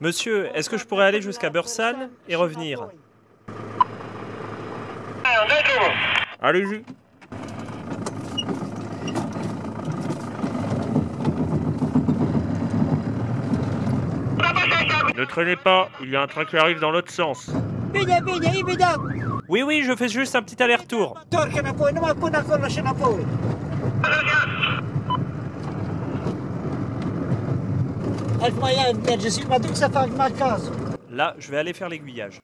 Monsieur, est-ce que je pourrais aller jusqu'à Bursan et revenir? Allez-y. Ne traînez pas, il y a un train qui arrive dans l'autre sens. Oui, oui, je fais juste un petit aller-retour. Là, je vais aller faire l'aiguillage.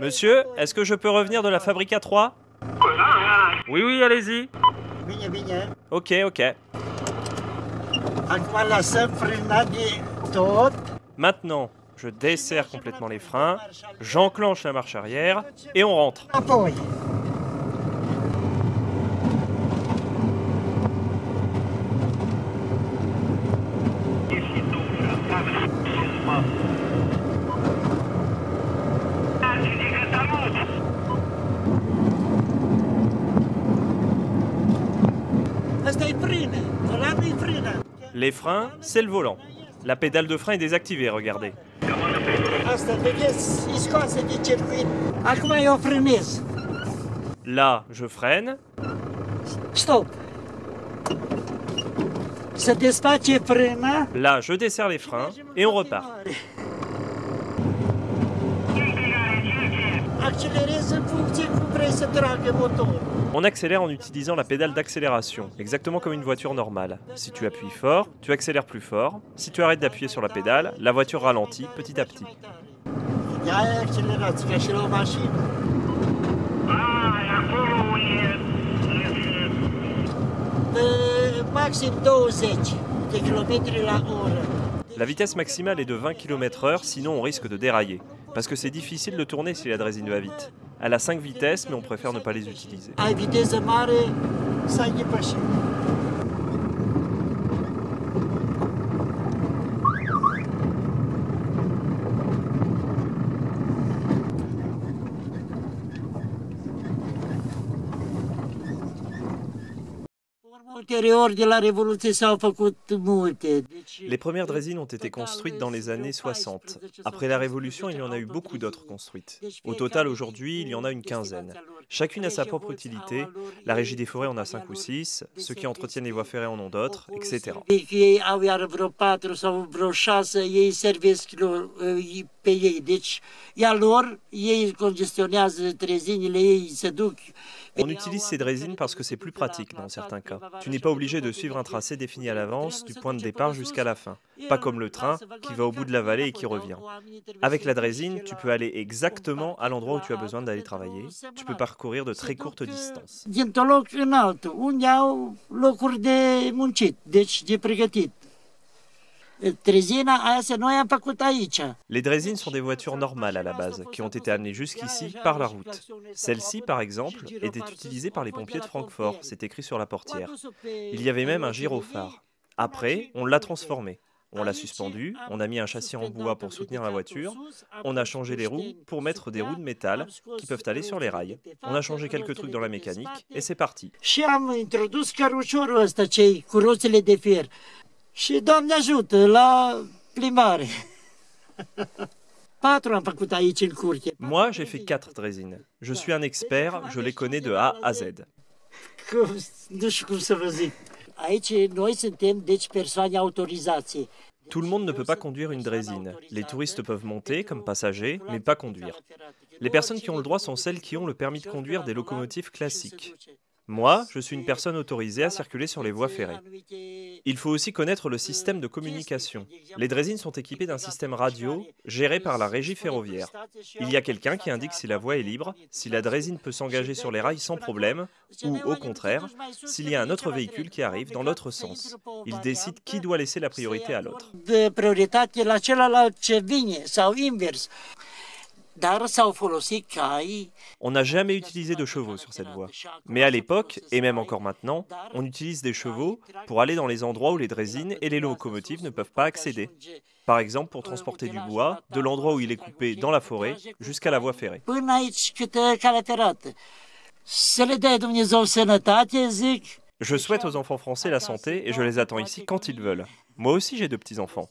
Monsieur, est-ce que je peux revenir de la Fabrica 3 Oui, oui, allez-y. Ok, ok. Maintenant, je desserre complètement les freins, j'enclenche la marche arrière et on rentre. Les freins, c'est le volant. La pédale de frein est désactivée, regardez. Frânez. Là, je freine. Stop. Là, je desserre les freins et on repart. On accélère en utilisant la pédale d'accélération, exactement comme une voiture normale. Si tu appuies fort, tu accélères plus fort. Si tu arrêtes d'appuyer sur la pédale, la voiture ralentit petit à petit. Ia accelerați ca și la o mașină. De maxim 20 de km la oră. La vitesse maximale est de 20 km/h, sinon on risque de dérailler. Parce que c'est difficile de tourner si la drésine va vite. Elle a 5 vitesses, mais on préfère ne pas les utiliser. Ulterior de la Revoluție s-au făcut multe. Deci, Les premières drésines ont été construites dans les années 60. Après la Révolution, il y en a eu beaucoup d'autres construites. Au total, aujourd'hui, il y en a une quinzaine. Chacune a sa propre utilité. La Régie des forêts en a 5 ou 6, ceux qui entretiennent les voies ferrées en ont d'autres, etc. Eh. On utilise ces drésines parce que c'est plus pratique dans certains cas. Tu n'es pas obligé de suivre un tracé défini à l'avance du point de départ jusqu'à la fin, pas comme le train qui va au bout de la vallée et qui revient. Avec la drésine, tu peux aller exactement à l'endroit où tu as besoin d'aller travailler. Tu peux parcourir de très courtes distances. Les drésines sont des voitures normales à la base, qui ont été amenées jusqu'ici par la route. Celle-ci, par exemple, était utilisée par les pompiers de Francfort, c'est écrit sur la portière. Il y avait même un gyrophare. Après, on l'a transformé. On l'a suspendu, on a mis un châssis en bois pour soutenir la voiture, on a changé les roues pour mettre des roues de métal qui peuvent aller sur les rails. On a changé quelques trucs dans la mécanique et c'est parti. Și Doamne ajută, la plimbare. Moi, j'ai fait 4 drésines. Je suis un expert, je les connais de A à Z. Tout le monde ne peut pas conduire une drésine. Les touristes peuvent monter comme passagers, mais pas conduire. Les personnes qui ont le droit sont celles qui ont le permis de conduire des locomotives classiques. Moi, je suis une personne autorisée à circuler sur les voies ferrées. Il faut aussi connaître le système de communication. Les drésines sont équipées d'un système radio géré par la régie ferroviaire. Il y a quelqu'un qui indique si la voie est libre, si la drésine peut s'engager sur les rails sans problème, ou au contraire, s'il y a un autre véhicule qui arrive dans l'autre sens. Il décide qui doit laisser la priorité à l'autre. On n'a jamais utilisé de chevaux sur cette voie. Mais à l'époque, et même encore maintenant, on utilise des chevaux pour aller dans les endroits où les drésines et les locomotives ne peuvent pas accéder. Par exemple, pour transporter du bois de l'endroit où il est coupé dans la forêt jusqu'à la voie ferrée. Je souhaite aux enfants français la santé et je les attends ici quand ils veulent. Moi aussi j'ai deux petits-enfants.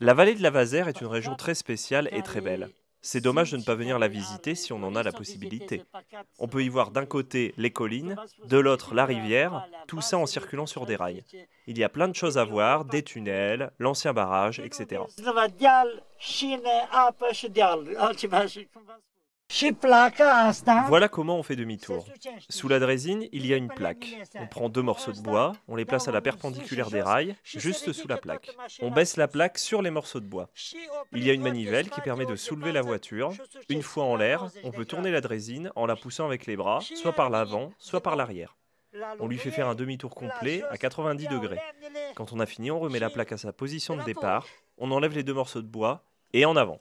La vallée de la Vazère est une région très spéciale et très belle. C'est dommage de ne pas venir la visiter si on en a la possibilité. On peut y voir d'un côté les collines, de l'autre la rivière, tout ça en circulant sur des rails. Il y a plein de choses à voir, des tunnels, l'ancien barrage, etc. Voilà comment on fait demi-tour. Sous la drésine, il y a une plaque. On prend deux morceaux de bois, on les place à la perpendiculaire des rails, juste sous la plaque. On baisse la plaque sur les morceaux de bois. Il y a une manivelle qui permet de soulever la voiture. Une fois en l'air, on peut tourner la drésine en la poussant avec les bras, soit par l'avant, soit par l'arrière. On lui fait faire un demi-tour complet à 90 degrés. Quand on a fini, on remet la plaque à sa position de départ, on enlève les deux morceaux de bois et en avant.